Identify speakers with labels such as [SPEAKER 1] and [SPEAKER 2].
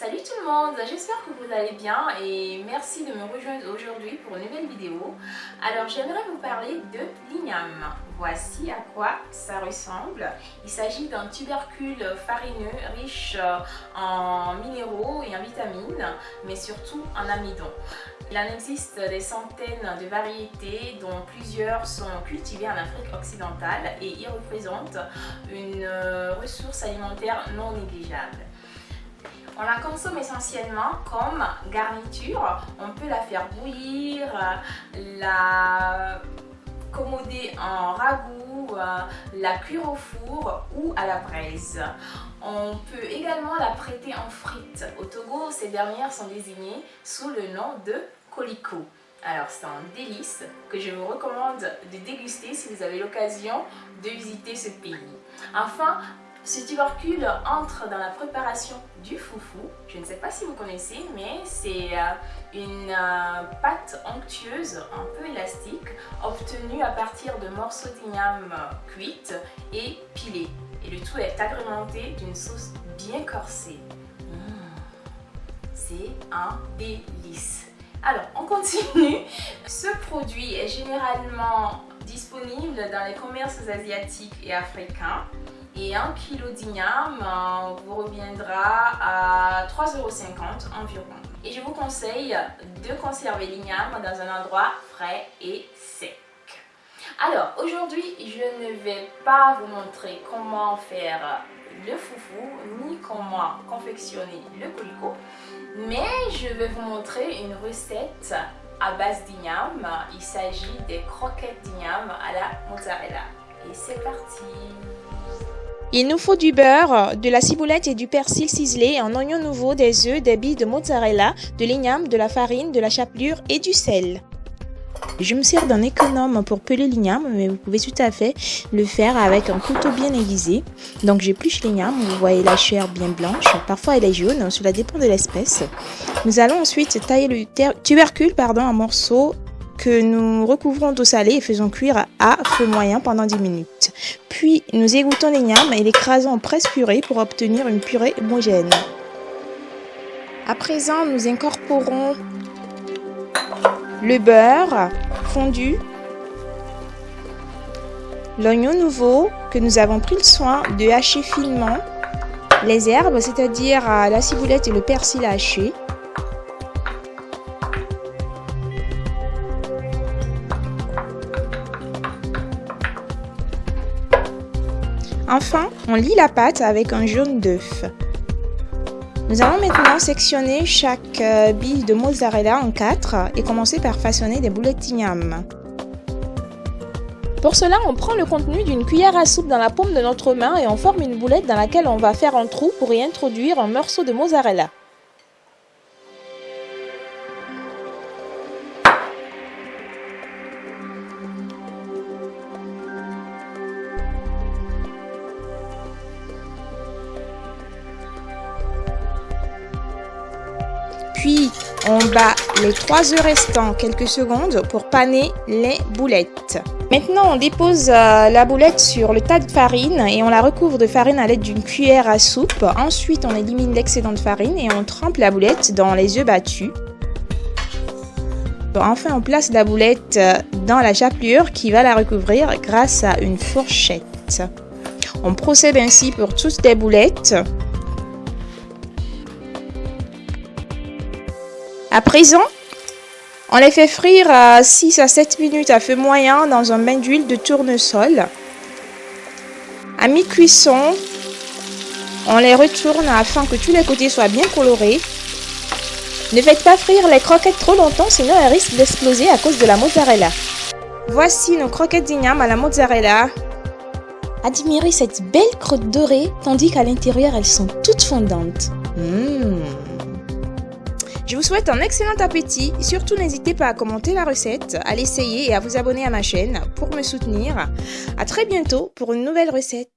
[SPEAKER 1] Salut tout le monde, j'espère que vous allez bien et merci de me rejoindre aujourd'hui pour une nouvelle vidéo. Alors j'aimerais vous parler de l'igname. Voici à quoi ça ressemble. Il s'agit d'un tubercule farineux riche en minéraux et en vitamines, mais surtout en amidon. Il en existe des centaines de variétés dont plusieurs sont cultivées en Afrique occidentale et y représentent une ressource alimentaire non négligeable. On la consomme essentiellement comme garniture. On peut la faire bouillir, la commoder en ragoût, la cuire au four ou à la braise. On peut également la prêter en frites. Au Togo, ces dernières sont désignées sous le nom de colicot. Alors c'est un délice que je vous recommande de déguster si vous avez l'occasion de visiter ce pays. Enfin, ce tubercule entre dans la préparation du foufou. Je ne sais pas si vous connaissez, mais c'est euh, une euh, pâte onctueuse un peu élastique obtenue à partir de morceaux d'igname cuites et pilés. Et le tout est agrémenté d'une sauce bien corsée. Mmh. C'est un délice. Alors, on continue. Ce produit est généralement disponible dans les commerces asiatiques et africains et 1 kg d'igname euh, vous reviendra à 3,50€ environ. Et je vous conseille de conserver l'igname dans un endroit frais et sec. Alors aujourd'hui je ne vais pas vous montrer comment faire le foufou ni comment confectionner le colicot mais je vais vous montrer une recette à base d'igname. Il s'agit des croquettes d'igname à la mozzarella. Et c'est parti
[SPEAKER 2] il nous faut du beurre, de la ciboulette et du persil ciselé, un oignon nouveau, des œufs, des billes de mozzarella, de l'igname, de la farine, de la chapelure et du sel. Je me sers d'un économe pour peler l'igname, mais vous pouvez tout à fait le faire avec un couteau bien aiguisé. Donc j'épluche l'igname, vous voyez la chair bien blanche, parfois elle est jaune, cela dépend de l'espèce. Nous allons ensuite tailler le tubercule pardon, en morceaux que nous recouvrons d'eau salée et faisons cuire à feu moyen pendant 10 minutes. Puis nous égouttons l'igname et l'écrasons en presse purée pour obtenir une purée homogène. À présent, nous incorporons le beurre fondu, l'oignon nouveau que nous avons pris le soin de hacher finement, les herbes, c'est-à-dire la ciboulette et le persil haché, Enfin, on lit la pâte avec un jaune d'œuf. Nous allons maintenant sectionner chaque euh, bille de mozzarella en quatre et commencer par façonner des boulettes d'igname. Pour cela, on prend le contenu d'une cuillère à soupe dans la paume de notre main et on forme une boulette dans laquelle on va faire un trou pour y introduire un morceau de mozzarella. Puis, on bat les 3 œufs restants quelques secondes pour paner les boulettes. Maintenant, on dépose euh, la boulette sur le tas de farine et on la recouvre de farine à l'aide d'une cuillère à soupe. Ensuite, on élimine l'excédent de farine et on trempe la boulette dans les œufs battus. Enfin, on place la boulette euh, dans la chapelure qui va la recouvrir grâce à une fourchette. On procède ainsi pour toutes les boulettes. À présent, on les fait frire à 6 à 7 minutes à feu moyen dans un bain d'huile de tournesol. À mi-cuisson, on les retourne afin que tous les côtés soient bien colorés. Ne faites pas frire les croquettes trop longtemps, sinon elles risquent d'exploser à cause de la mozzarella. Voici nos croquettes d'igname à la mozzarella. Admirez cette belle crotte dorée, tandis qu'à l'intérieur elles sont toutes fondantes. Mmh. Je vous souhaite un excellent appétit. Surtout, n'hésitez pas à commenter la recette, à l'essayer et à vous abonner à ma chaîne pour me soutenir. À très bientôt pour une nouvelle recette.